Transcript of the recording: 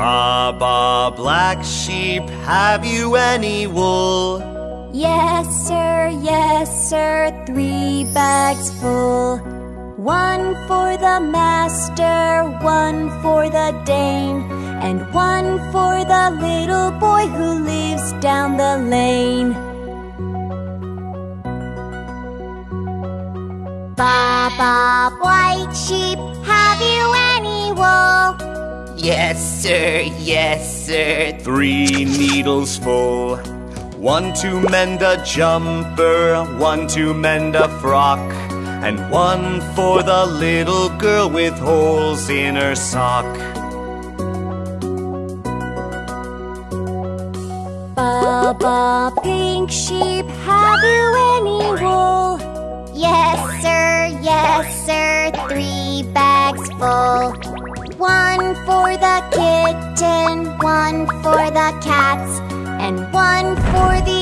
ba, ba black sheep, have you any wool? Yes, sir, yes, sir, three bags full. One for the master, one for the dame, and one for the little boy who lives down the lane. Ba ba, white sheep, Yes, sir, yes, sir, three needles full. One to mend a jumper, one to mend a frock, and one for the little girl with holes in her sock. Ba ba, pink sheep, have you any wool? Yes, sir, yes, sir, three bags full. One for cats, and one for the